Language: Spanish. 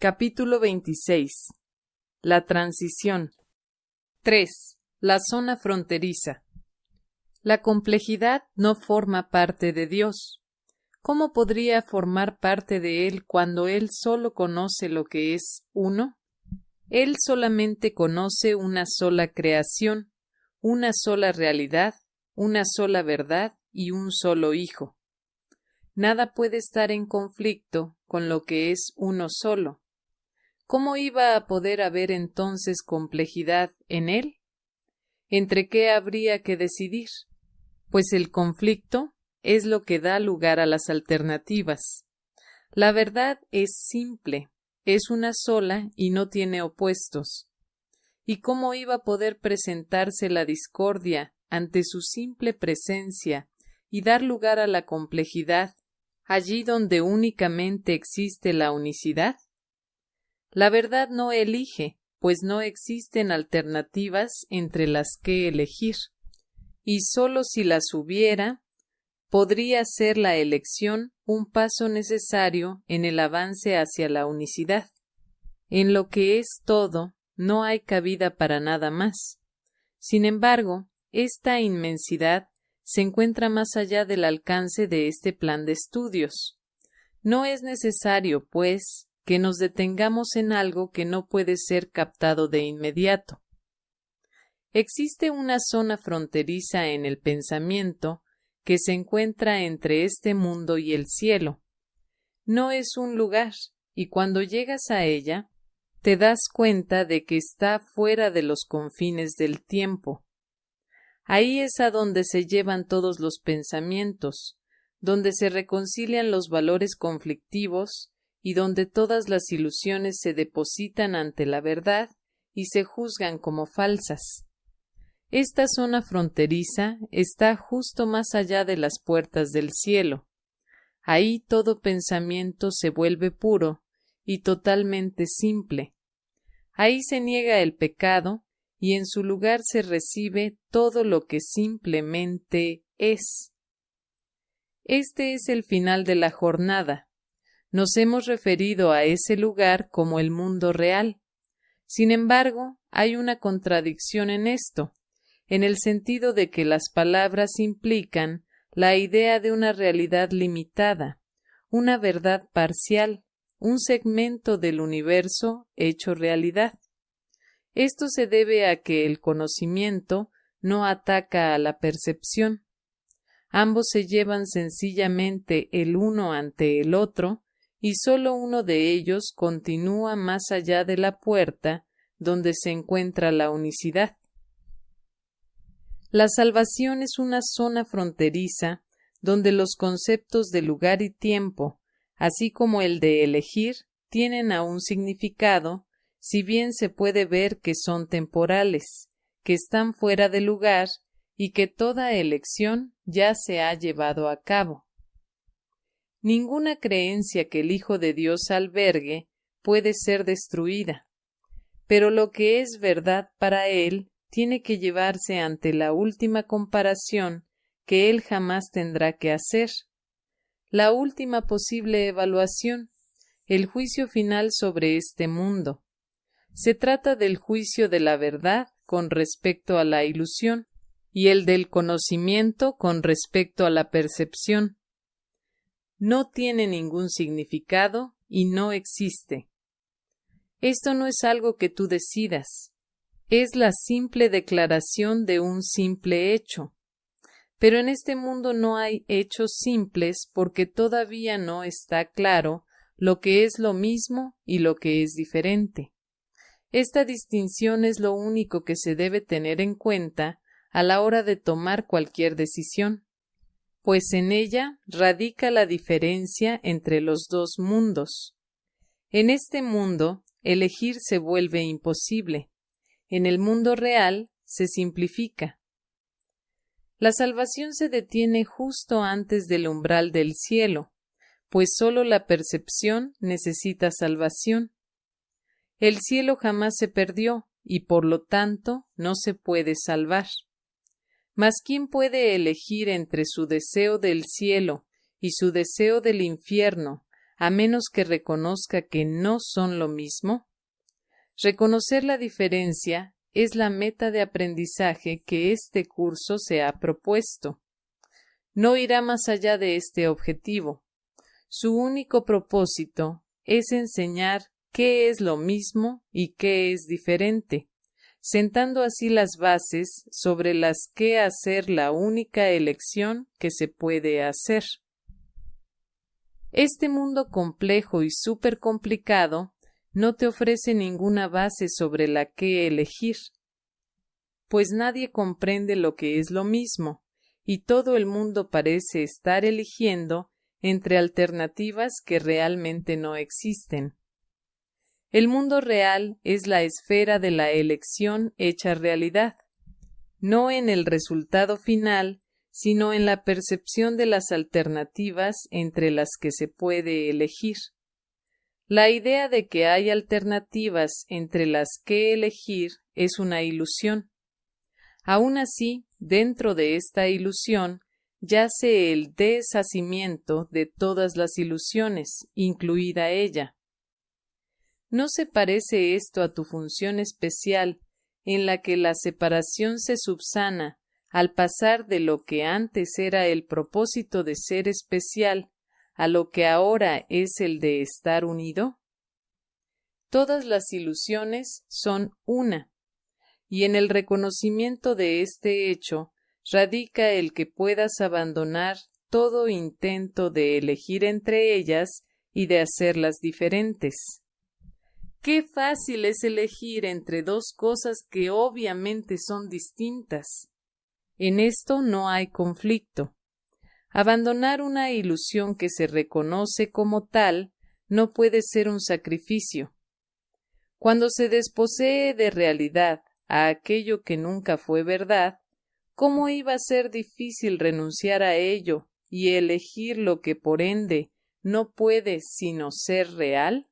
Capítulo 26 La transición 3. La zona fronteriza La complejidad no forma parte de Dios. ¿Cómo podría formar parte de Él cuando Él solo conoce lo que es uno? Él solamente conoce una sola creación, una sola realidad, una sola verdad y un solo Hijo. Nada puede estar en conflicto con lo que es uno solo. ¿Cómo iba a poder haber entonces complejidad en él? ¿Entre qué habría que decidir? Pues el conflicto es lo que da lugar a las alternativas. La verdad es simple, es una sola y no tiene opuestos. ¿Y cómo iba a poder presentarse la discordia ante su simple presencia y dar lugar a la complejidad allí donde únicamente existe la unicidad? La verdad no elige, pues no existen alternativas entre las que elegir, y sólo si las hubiera, podría ser la elección un paso necesario en el avance hacia la unicidad. En lo que es todo, no hay cabida para nada más. Sin embargo, esta inmensidad se encuentra más allá del alcance de este plan de estudios. No es necesario, pues, que nos detengamos en algo que no puede ser captado de inmediato. Existe una zona fronteriza en el pensamiento que se encuentra entre este mundo y el cielo. No es un lugar, y cuando llegas a ella, te das cuenta de que está fuera de los confines del tiempo. Ahí es a donde se llevan todos los pensamientos, donde se reconcilian los valores conflictivos y donde todas las ilusiones se depositan ante la verdad y se juzgan como falsas. Esta zona fronteriza está justo más allá de las puertas del cielo. Ahí todo pensamiento se vuelve puro y totalmente simple. Ahí se niega el pecado y en su lugar se recibe todo lo que simplemente es. Este es el final de la jornada, nos hemos referido a ese lugar como el mundo real. Sin embargo, hay una contradicción en esto, en el sentido de que las palabras implican la idea de una realidad limitada, una verdad parcial, un segmento del universo hecho realidad. Esto se debe a que el conocimiento no ataca a la percepción. Ambos se llevan sencillamente el uno ante el otro y sólo uno de ellos continúa más allá de la puerta donde se encuentra la unicidad. La salvación es una zona fronteriza donde los conceptos de lugar y tiempo, así como el de elegir, tienen aún significado, si bien se puede ver que son temporales, que están fuera de lugar y que toda elección ya se ha llevado a cabo. Ninguna creencia que el Hijo de Dios albergue puede ser destruida, pero lo que es verdad para él tiene que llevarse ante la última comparación que él jamás tendrá que hacer, la última posible evaluación, el juicio final sobre este mundo. Se trata del juicio de la verdad con respecto a la ilusión y el del conocimiento con respecto a la percepción no tiene ningún significado y no existe. Esto no es algo que tú decidas, es la simple declaración de un simple hecho. Pero en este mundo no hay hechos simples porque todavía no está claro lo que es lo mismo y lo que es diferente. Esta distinción es lo único que se debe tener en cuenta a la hora de tomar cualquier decisión pues en ella radica la diferencia entre los dos mundos. En este mundo, elegir se vuelve imposible. En el mundo real, se simplifica. La salvación se detiene justo antes del umbral del cielo, pues sólo la percepción necesita salvación. El cielo jamás se perdió y por lo tanto no se puede salvar. Mas ¿quién puede elegir entre su deseo del cielo y su deseo del infierno a menos que reconozca que no son lo mismo? Reconocer la diferencia es la meta de aprendizaje que este curso se ha propuesto. No irá más allá de este objetivo. Su único propósito es enseñar qué es lo mismo y qué es diferente, sentando así las bases sobre las que hacer la única elección que se puede hacer. Este mundo complejo y súper complicado no te ofrece ninguna base sobre la que elegir, pues nadie comprende lo que es lo mismo, y todo el mundo parece estar eligiendo entre alternativas que realmente no existen. El mundo real es la esfera de la elección hecha realidad, no en el resultado final, sino en la percepción de las alternativas entre las que se puede elegir. La idea de que hay alternativas entre las que elegir es una ilusión. Aun así, dentro de esta ilusión yace el deshacimiento de todas las ilusiones, incluida ella. ¿No se parece esto a tu función especial, en la que la separación se subsana al pasar de lo que antes era el propósito de ser especial a lo que ahora es el de estar unido? Todas las ilusiones son una, y en el reconocimiento de este hecho radica el que puedas abandonar todo intento de elegir entre ellas y de hacerlas diferentes. Qué fácil es elegir entre dos cosas que obviamente son distintas. En esto no hay conflicto. Abandonar una ilusión que se reconoce como tal no puede ser un sacrificio. Cuando se desposee de realidad a aquello que nunca fue verdad, ¿cómo iba a ser difícil renunciar a ello y elegir lo que por ende no puede sino ser real?